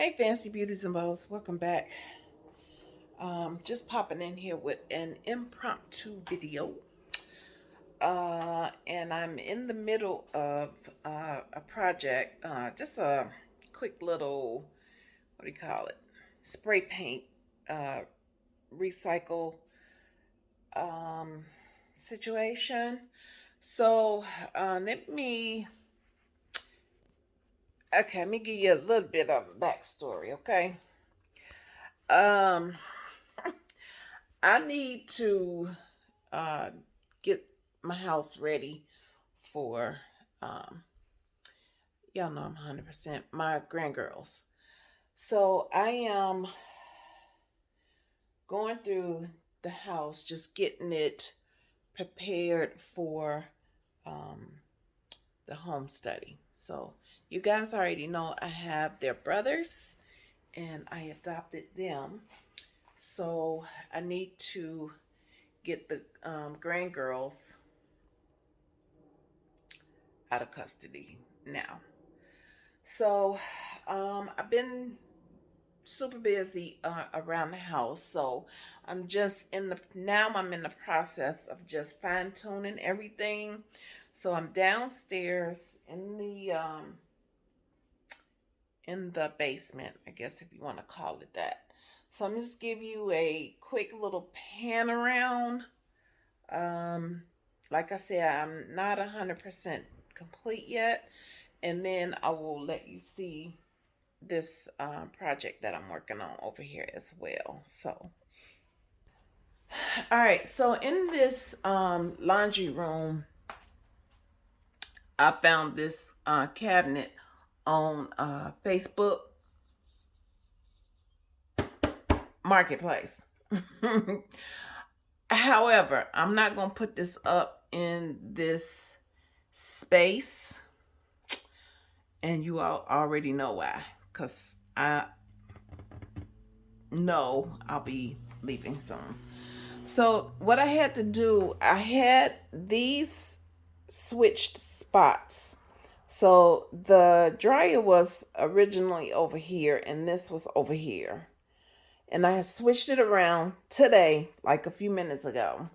Hey, Fancy Beauties and Bows, welcome back. Um, just popping in here with an impromptu video. Uh, and I'm in the middle of uh, a project, uh, just a quick little, what do you call it, spray paint, uh, recycle um, situation. So uh, let me Okay, let me give you a little bit of a backstory, okay? Um, I need to uh, get my house ready for, um, y'all know I'm 100%, my grandgirls. So I am going through the house, just getting it prepared for um, the home study. So you guys already know I have their brothers and I adopted them. So I need to get the um, grandgirls out of custody now. So um, I've been super busy uh, around the house. So I'm just in the, now I'm in the process of just fine tuning everything. So I'm downstairs in the, um, in the basement, I guess if you want to call it that. So I'm just give you a quick little pan around. Um, like I said, I'm not 100% complete yet. And then I will let you see this um, project that I'm working on over here as well. So, all right. So in this um, laundry room, I found this uh, cabinet on uh, Facebook Marketplace. However, I'm not going to put this up in this space. And you all already know why. Because I know I'll be leaving soon. So what I had to do, I had these switched spots so the dryer was originally over here and this was over here. And I switched it around today, like a few minutes ago.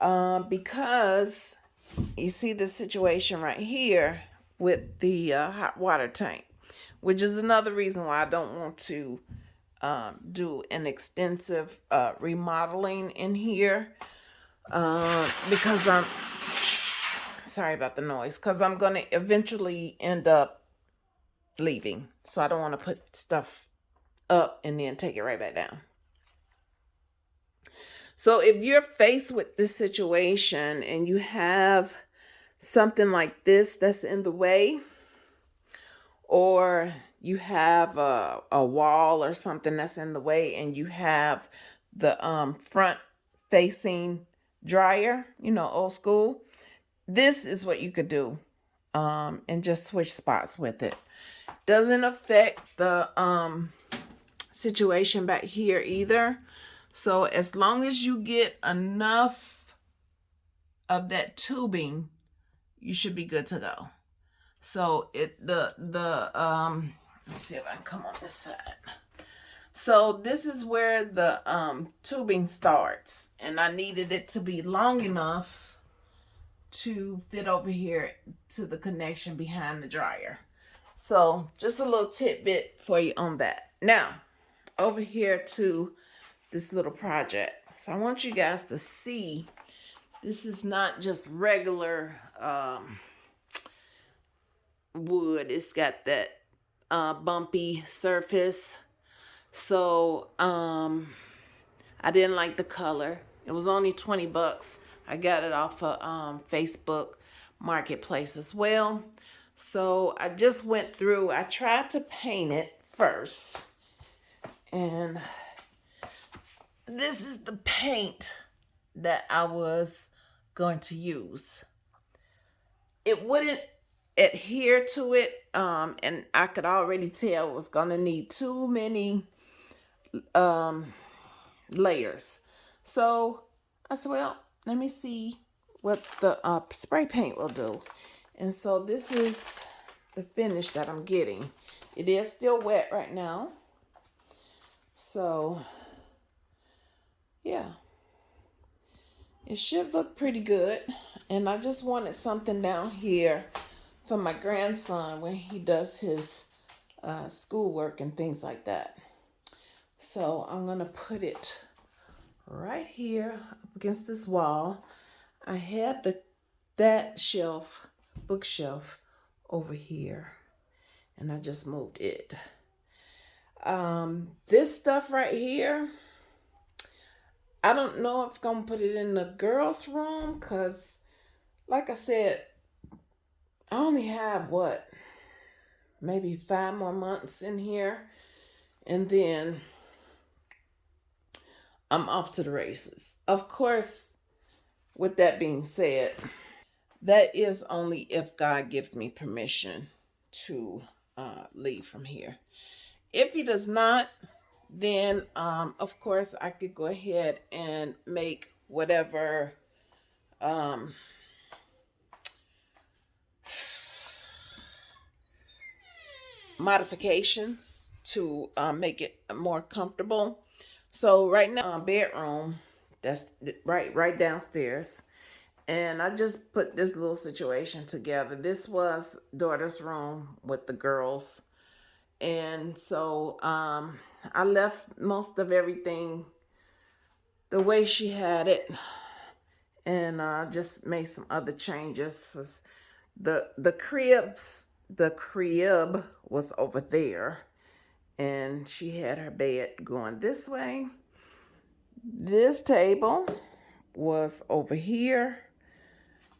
Um, because you see the situation right here with the uh, hot water tank, which is another reason why I don't want to um, do an extensive uh, remodeling in here. Uh, because I'm sorry about the noise because I'm going to eventually end up leaving. So I don't want to put stuff up and then take it right back down. So if you're faced with this situation and you have something like this that's in the way, or you have a, a wall or something that's in the way and you have the um, front facing dryer, you know, old school, this is what you could do um, and just switch spots with it. Doesn't affect the um, situation back here either. So as long as you get enough of that tubing, you should be good to go. So it the the um let me see if I can come on this side. So this is where the um tubing starts and I needed it to be long enough to fit over here to the connection behind the dryer. So just a little tidbit for you on that. Now, over here to this little project. So I want you guys to see this is not just regular um, wood. It's got that uh, bumpy surface. So um, I didn't like the color. It was only 20 bucks. I got it off of um, Facebook Marketplace as well. So I just went through, I tried to paint it first. And this is the paint that I was going to use. It wouldn't adhere to it. Um, and I could already tell it was going to need too many um, layers. So I said, well, let me see what the uh, spray paint will do. And so this is the finish that I'm getting. It is still wet right now. So, yeah. It should look pretty good. And I just wanted something down here for my grandson when he does his uh, schoolwork and things like that. So I'm going to put it right here up against this wall. I had the that shelf, bookshelf over here and I just moved it. Um, this stuff right here, I don't know if I'm gonna put it in the girls' room because, like I said, I only have what, maybe five more months in here, and then I'm off to the races. Of course, with that being said, that is only if God gives me permission to uh, leave from here. If he does not, then um, of course I could go ahead and make whatever um, modifications to uh, make it more comfortable. So right now, uh, bedroom, that's right right downstairs. And I just put this little situation together. This was daughter's room with the girls. And so um, I left most of everything the way she had it and uh, just made some other changes. The the cribs, the crib was over there and she had her bed going this way. This table was over here.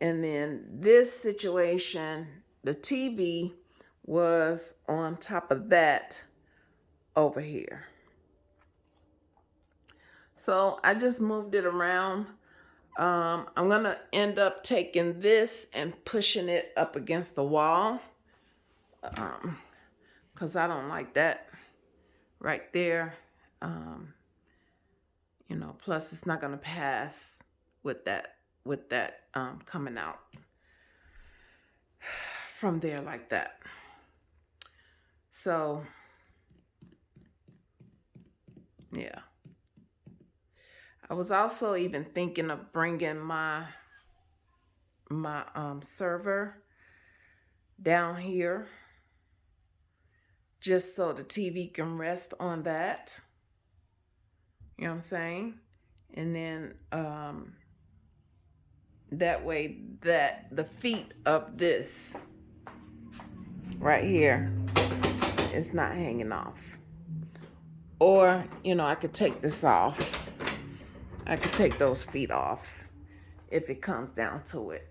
And then this situation, the TV was on top of that over here. So I just moved it around. Um, I'm going to end up taking this and pushing it up against the wall. Um, Because I don't like that right there. Um, you know, plus it's not going to pass with that, with that um, coming out from there like that. So, yeah. I was also even thinking of bringing my my um, server down here just so the TV can rest on that. You know what I'm saying? And then um, that way that the feet of this right here is not hanging off. Or, you know, I could take this off I could take those feet off if it comes down to it.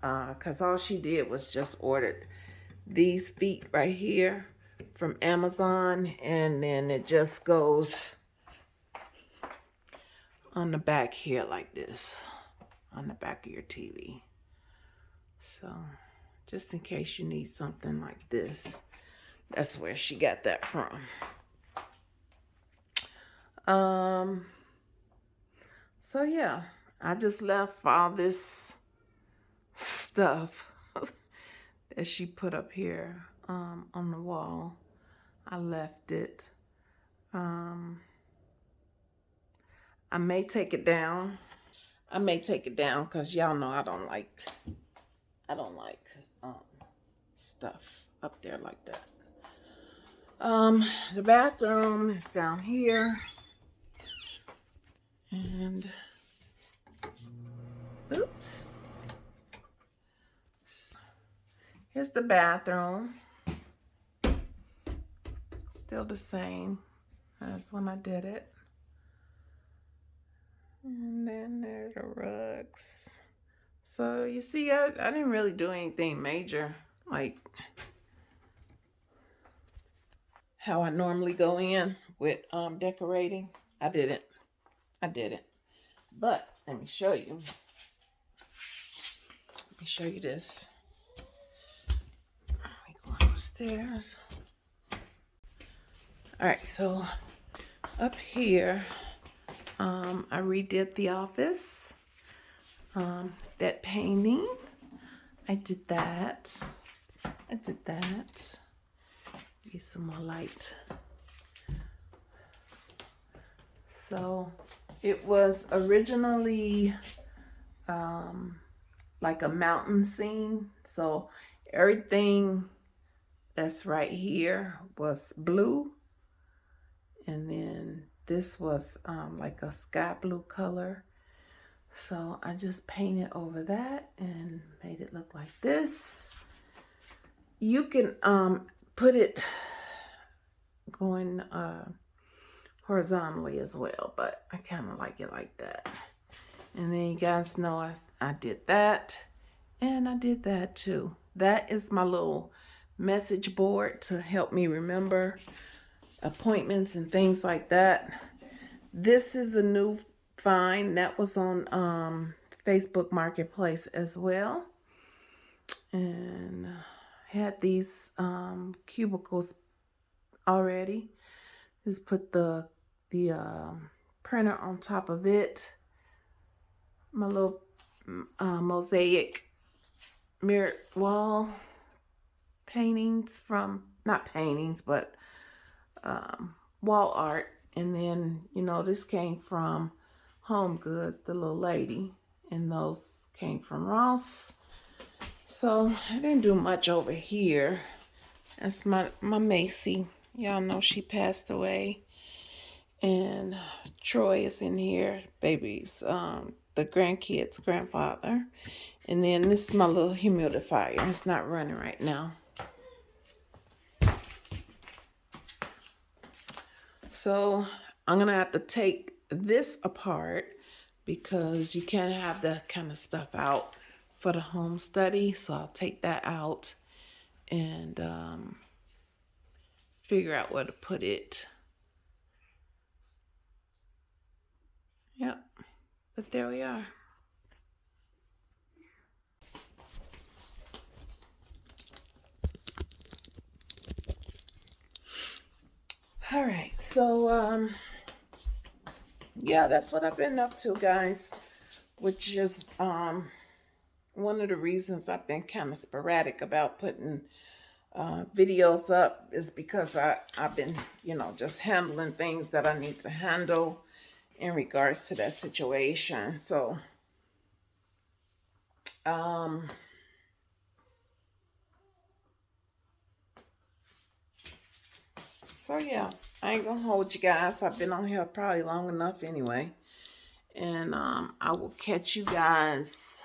Because uh, all she did was just ordered these feet right here from Amazon. And then it just goes on the back here like this. On the back of your TV. So, just in case you need something like this. That's where she got that from. Um... So yeah, I just left all this stuff that she put up here um, on the wall. I left it. Um, I may take it down. I may take it down because y'all know I don't like, I don't like um, stuff up there like that. Um, the bathroom is down here. And, oops. Here's the bathroom. Still the same as when I did it. And then there's the rugs. So you see, I, I didn't really do anything major. Like how I normally go in with um, decorating. I didn't. I did it. But let me show you. Let me show you this. Let me go upstairs. All right, so up here, um, I redid the office. Um, that painting, I did that. I did that. Get some more light. So it was originally um, like a mountain scene. So everything that's right here was blue. And then this was um, like a sky blue color. So I just painted over that and made it look like this. You can um, put it going uh, horizontally as well, but I kind of like it like that. And then you guys know I, I did that and I did that too. That is my little message board to help me remember appointments and things like that. This is a new find that was on um, Facebook Marketplace as well. And had these um, cubicles already. Just put the the uh, printer on top of it. My little uh, mosaic mirror wall paintings from, not paintings, but um, wall art. And then, you know, this came from Home Goods, the little lady. And those came from Ross. So I didn't do much over here. That's my, my Macy. Y'all know she passed away. And Troy is in here, Babies, um, the grandkids' grandfather. And then this is my little humidifier. It's not running right now. So I'm to have to take this apart because you can't have that kind of stuff out for the home study. So I'll take that out and um, figure out where to put it. Yep, but there we are. All right, so um, yeah, that's what I've been up to, guys, which is um, one of the reasons I've been kind of sporadic about putting uh, videos up is because I, I've been, you know, just handling things that I need to handle in regards to that situation. So, um, So yeah, I ain't gonna hold you guys. I've been on here probably long enough anyway. And um, I will catch you guys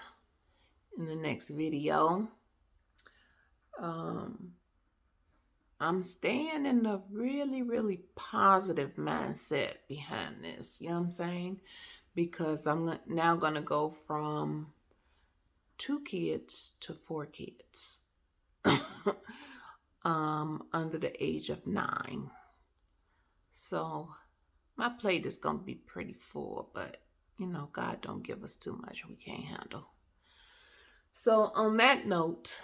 in the next video. Um, I'm staying in a really, really positive mindset behind this. You know what I'm saying? Because I'm now going to go from two kids to four kids. um, under the age of nine. So my plate is going to be pretty full, but you know, God don't give us too much we can't handle. So on that note,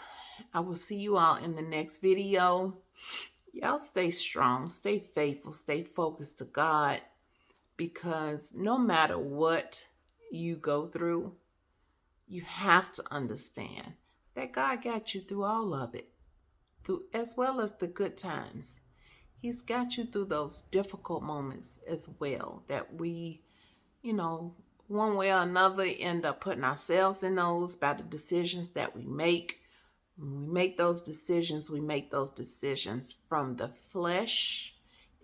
I will see you all in the next video. Y'all stay strong, stay faithful, stay focused to God because no matter what you go through, you have to understand that God got you through all of it through as well as the good times. He's got you through those difficult moments as well that we, you know, one way or another end up putting ourselves in those by the decisions that we make. When we make those decisions, we make those decisions from the flesh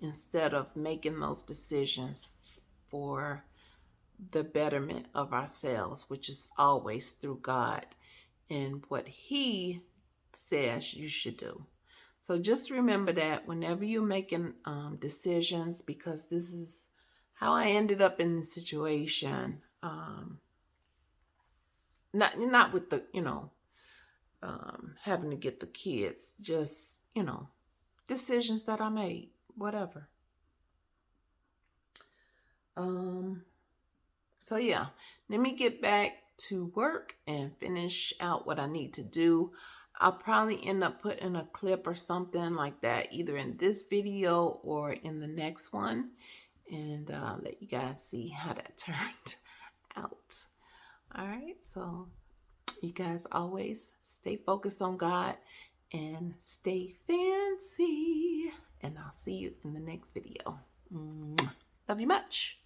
instead of making those decisions for the betterment of ourselves, which is always through God and what He says you should do. So just remember that whenever you're making um, decisions, because this is how I ended up in the situation. Um, not not with the you know um, having to get the kids, just you know decisions that I made, whatever. Um. So yeah, let me get back to work and finish out what I need to do. I'll probably end up putting a clip or something like that either in this video or in the next one and uh, let you guys see how that turned out. All right, so you guys always stay focused on God and stay fancy. And I'll see you in the next video. Love you much.